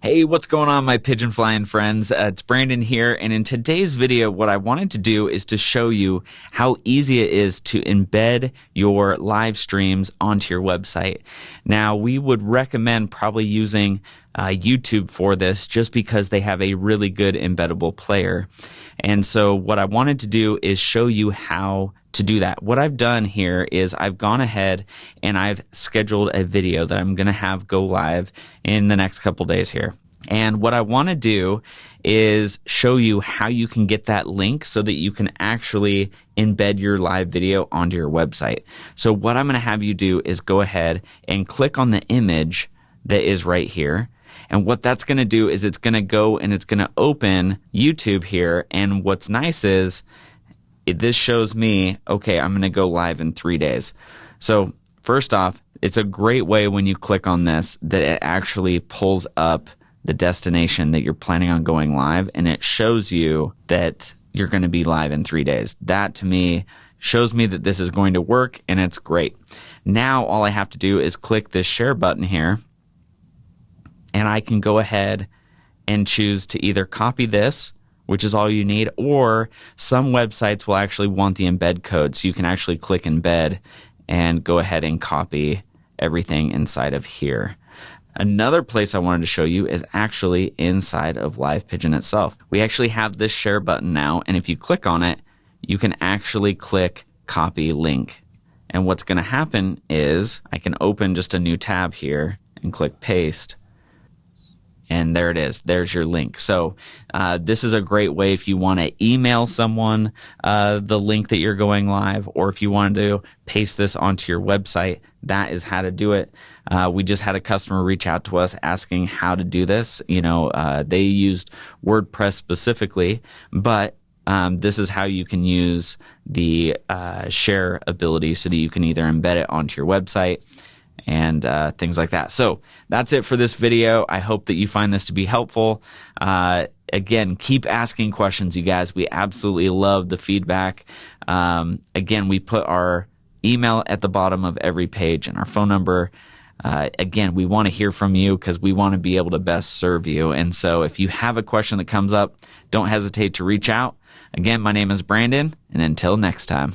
Hey, what's going on, my pigeon flying friends? Uh, it's Brandon here, and in today's video, what I wanted to do is to show you how easy it is to embed your live streams onto your website. Now, we would recommend probably using uh, YouTube for this just because they have a really good embeddable player. And so, what I wanted to do is show you how to do that. What I've done here is I've gone ahead and I've scheduled a video that I'm going to have go live in the next couple days here. And what I want to do is show you how you can get that link so that you can actually embed your live video onto your website. So what I'm going to have you do is go ahead and click on the image that is right here. And what that's going to do is it's going to go and it's going to open YouTube here. And what's nice is it, this shows me, okay, I'm going to go live in three days. So first off, it's a great way when you click on this that it actually pulls up the destination that you're planning on going live and it shows you that you're going to be live in three days. That to me shows me that this is going to work and it's great. Now all I have to do is click this share button here and I can go ahead and choose to either copy this which is all you need, or some websites will actually want the embed code. So you can actually click embed and go ahead and copy everything inside of here. Another place I wanted to show you is actually inside of Live Pigeon itself. We actually have this share button now, and if you click on it, you can actually click copy link. And what's going to happen is I can open just a new tab here and click paste and there it is. There's your link. So uh, this is a great way if you want to email someone uh, the link that you're going live, or if you want to paste this onto your website. That is how to do it. Uh, we just had a customer reach out to us asking how to do this. You know, uh, they used WordPress specifically, but um, this is how you can use the uh, share ability so that you can either embed it onto your website and uh, things like that. So that's it for this video. I hope that you find this to be helpful. Uh, again, keep asking questions, you guys. We absolutely love the feedback. Um, again, we put our email at the bottom of every page and our phone number. Uh, again, we want to hear from you because we want to be able to best serve you. And so if you have a question that comes up, don't hesitate to reach out. Again, my name is Brandon, and until next time.